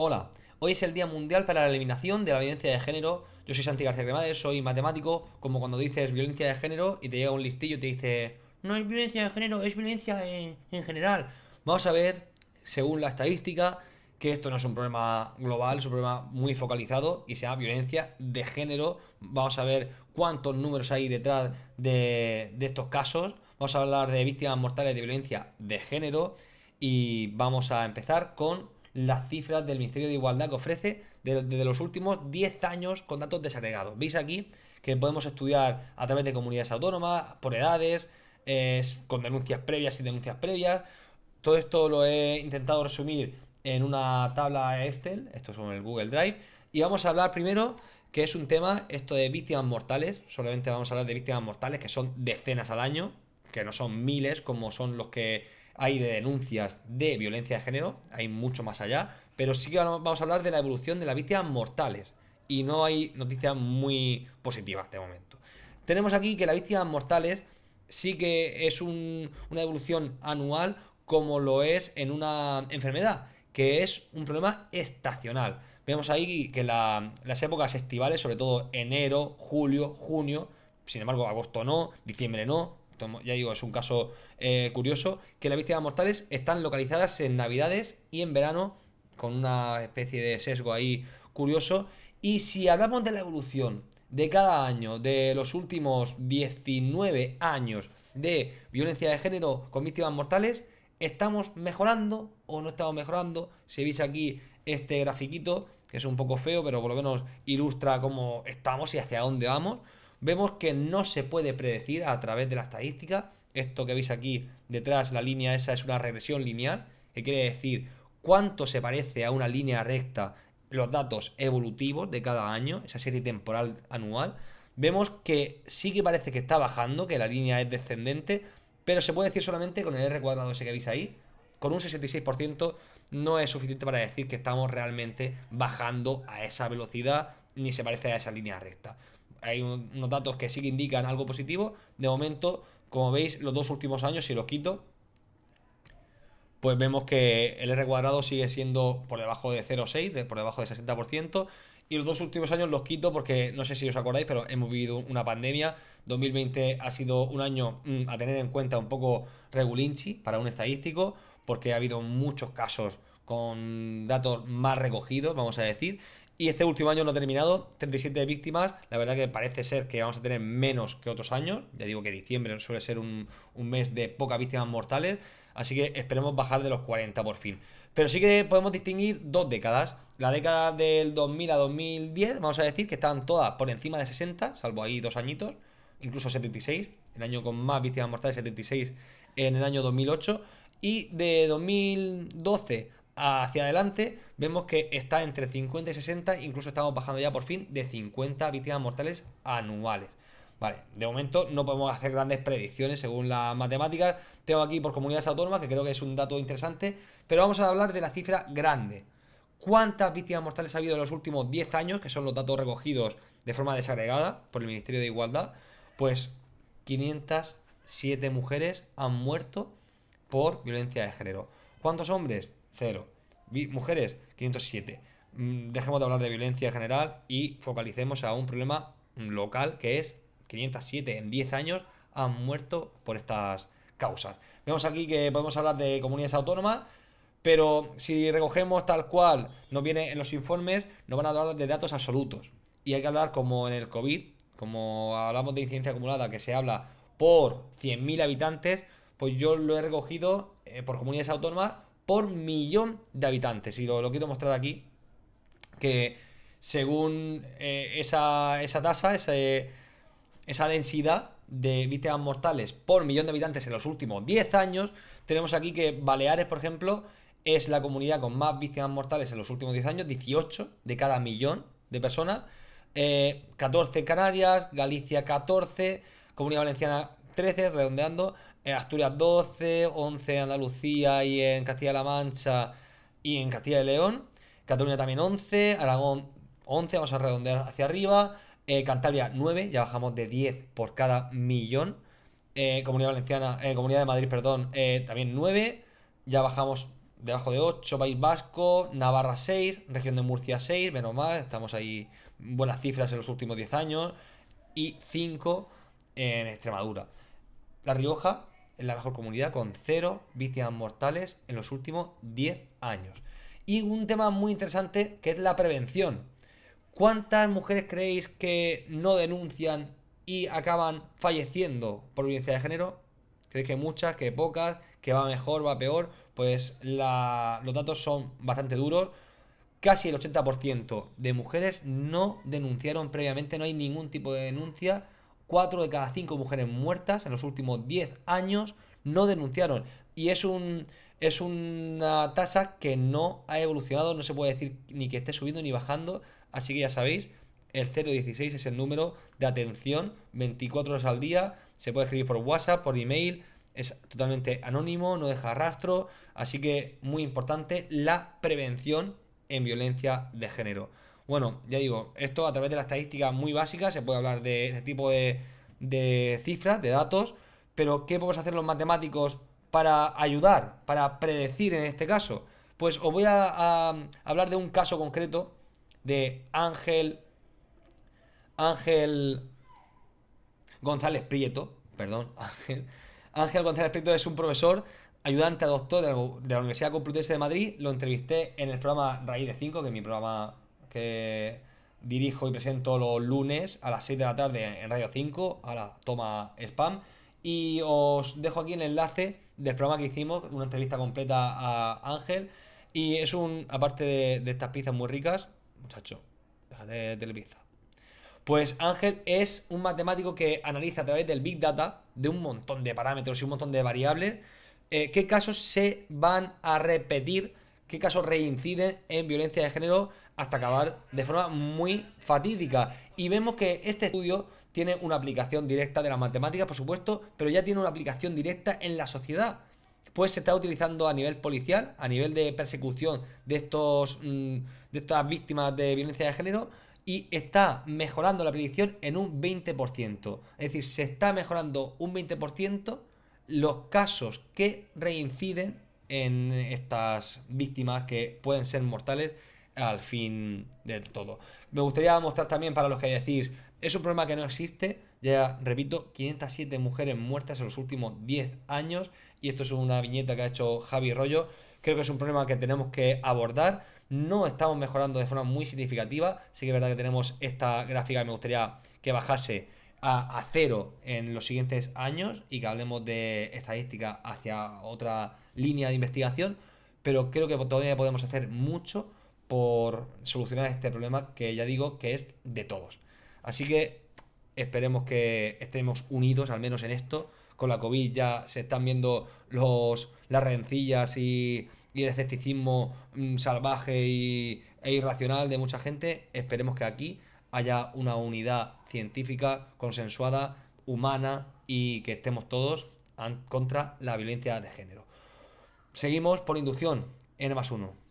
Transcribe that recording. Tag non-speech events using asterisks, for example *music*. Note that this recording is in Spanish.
Hola, hoy es el Día Mundial para la Eliminación de la Violencia de Género. Yo soy Santi García Cremades, soy matemático, como cuando dices violencia de género y te llega un listillo y te dice no es violencia de género, es violencia en, en general. Vamos a ver, según la estadística, que esto no es un problema global, es un problema muy focalizado y se llama violencia de género. Vamos a ver cuántos números hay detrás de, de estos casos. Vamos a hablar de víctimas mortales de violencia de género y vamos a empezar con las cifras del Ministerio de Igualdad que ofrece desde los últimos 10 años con datos desagregados. Veis aquí que podemos estudiar a través de comunidades autónomas, por edades, con denuncias previas y denuncias previas. Todo esto lo he intentado resumir en una tabla Excel, esto es en el Google Drive, y vamos a hablar primero que es un tema, esto de víctimas mortales, solamente vamos a hablar de víctimas mortales, que son decenas al año, que no son miles como son los que hay de denuncias de violencia de género, hay mucho más allá, pero sí que vamos a hablar de la evolución de las víctimas mortales y no hay noticias muy positivas de momento. Tenemos aquí que las víctimas mortales sí que es una evolución anual como lo es en una enfermedad, que es un problema estacional. Vemos ahí que las épocas estivales, sobre todo enero, julio, junio, sin embargo agosto no, diciembre no, ya digo, es un caso eh, curioso, que las víctimas mortales están localizadas en Navidades y en verano, con una especie de sesgo ahí curioso. Y si hablamos de la evolución de cada año, de los últimos 19 años de violencia de género con víctimas mortales, ¿estamos mejorando o no estamos mejorando? Si veis aquí este grafiquito, que es un poco feo, pero por lo menos ilustra cómo estamos y hacia dónde vamos vemos que no se puede predecir a través de la estadística. Esto que veis aquí detrás, la línea esa es una regresión lineal, que quiere decir cuánto se parece a una línea recta los datos evolutivos de cada año, esa serie temporal anual. Vemos que sí que parece que está bajando, que la línea es descendente, pero se puede decir solamente con el R cuadrado ese que veis ahí, con un 66% no es suficiente para decir que estamos realmente bajando a esa velocidad ni se parece a esa línea recta hay unos datos que sí que indican algo positivo. De momento, como veis, los dos últimos años, si los quito, pues vemos que el R cuadrado sigue siendo por debajo de 0,6, por debajo del 60%. Y los dos últimos años los quito porque no sé si os acordáis, pero hemos vivido una pandemia. 2020 ha sido un año mm, a tener en cuenta un poco regulinchi para un estadístico, porque ha habido muchos casos con datos más recogidos, vamos a decir. Y este último año no ha terminado, 37 víctimas, la verdad que parece ser que vamos a tener menos que otros años, ya digo que diciembre suele ser un, mes de pocas víctimas mortales, así que esperemos bajar de los 40 por fin. Pero sí que podemos distinguir dos décadas, la década del 2000 a 2010, vamos a decir que estaban todas por encima de 60, salvo ahí dos añitos, incluso 76, el año con más víctimas mortales 76 en el año 2008, y de 2012 hacia adelante, vemos que está entre 50 y 60, incluso estamos bajando ya por fin de 50 víctimas mortales anuales. Vale, de momento no podemos hacer grandes predicciones según las matemáticas. Tengo aquí por comunidades autónomas, que creo que es un dato interesante, pero vamos a hablar de la cifra grande. ¿Cuántas víctimas mortales ha habido en los últimos 10 años, que son los datos recogidos de forma desagregada por el Ministerio de Igualdad? Pues 507 mujeres han muerto por violencia de género. ¿Cuántos hombres? Cero. Mujeres, 507. Mm, dejemos de hablar de violencia general y focalicemos a un problema local que es 507 en 10 años han muerto por estas causas. Vemos aquí que podemos hablar de comunidades autónomas, pero si recogemos tal cual nos viene en los informes, nos van a hablar de datos absolutos. Y hay que hablar como en el COVID, como hablamos de incidencia acumulada, que se habla por 100.000 habitantes, pues yo lo he recogido eh, por comunidades autónomas por millón de habitantes. Y lo, quiero mostrar aquí, que según eh, esa, tasa, esa densidad de víctimas mortales por millón de habitantes en los últimos 10 años, tenemos aquí que Baleares, por ejemplo, es la comunidad con más víctimas mortales en los últimos 10 años, 18 de cada millón de personas, 14 eh, Canarias, Galicia 14, Comunidad Valenciana 13, redondeando, Asturias 12, 11 Andalucía y en Castilla-La Mancha y en Castilla y León. Cataluña también 11, Aragón 11, vamos a redondear hacia arriba. Eh, Cantabria 9, ya bajamos de 10 por cada millón. Eh, Comunidad Valenciana, eh, Comunidad de Madrid, perdón, también 9, ya bajamos debajo de 8, País Vasco, Navarra 6, región de Murcia 6, menos mal, estamos ahí buenas cifras en los últimos 10 años, y 5 en Extremadura. La Rioja es la mejor comunidad con 0 víctimas mortales en los últimos 10 años. Y un tema muy interesante que es la prevención. ¿Cuántas mujeres creéis que no denuncian y acaban falleciendo por violencia de género? ¿Creéis que muchas, que pocas, que va mejor, va peor? Pues los datos son bastante duros. Casi el 80% de mujeres no denunciaron previamente, no hay ningún tipo de denuncia. 4 de cada 5 mujeres muertas en los últimos 10 años no denunciaron. Y es un es una tasa que no ha evolucionado, no se puede decir ni que esté subiendo ni bajando, así que ya sabéis, el 016 es el número de atención 24 horas al día, se puede escribir por WhatsApp, por email, es totalmente anónimo, no deja rastro, así que muy importante la prevención en violencia de género. Bueno, ya digo, esto a través de la estadística muy básica se puede hablar de este tipo de, de cifras, de datos, pero ¿qué podemos hacer los matemáticos para ayudar, para predecir en este caso? Pues os voy a, hablar de un caso concreto de Ángel Ángel González Prieto, perdón, *laughs* Ángel Ángel González Prieto es un profesor ayudante a doctor de la, Universidad Complutense de Madrid. Lo entrevisté en el programa Raíz de 5, que es mi programa que dirijo y presento los lunes a las 6 de la tarde en Radio 5, a la toma spam. Y os dejo aquí el enlace del programa que hicimos, una entrevista completa a Ángel. Y es un, aparte de, estas pizzas muy ricas, muchacho, déjate de. Pues Ángel es un matemático que analiza a través del Big Data, de un montón de parámetros y un montón de variables, eh, qué casos se van a repetir, qué casos reinciden en violencia de género hasta acabar de forma muy fatídica. Y vemos que este estudio tiene una aplicación directa de la matemática, por supuesto, pero ya tiene una aplicación directa en la sociedad. Pues se está utilizando a nivel policial, a nivel de persecución de, estos, mm, de estas víctimas de violencia de género y está mejorando la predicción en un 20%. Es decir, se está mejorando un 20% los casos que reinciden en estas víctimas que pueden ser mortales al fin de todo. Me gustaría mostrar también para los que decís, es un problema que no existe, ya repito, 507 mujeres muertas en los últimos 10 años y esto es una viñeta que ha hecho Javi Rollo, creo que es un problema que tenemos que abordar, no estamos mejorando de forma muy significativa, sí que es verdad que tenemos esta gráfica que me gustaría que bajase a, a, cero en los siguientes años y que hablemos de estadística hacia otra línea de investigación, pero creo que todavía podemos hacer mucho por solucionar este problema que ya digo que es de todos. Así que esperemos que estemos unidos, al menos en esto. Con la COVID ya se están viendo los, las rencillas y, el escepticismo mm, salvaje y, e irracional de mucha gente. Esperemos que aquí haya una unidad científica, consensuada, humana y que estemos todos contra la violencia de género. Seguimos por inducción, N más 1.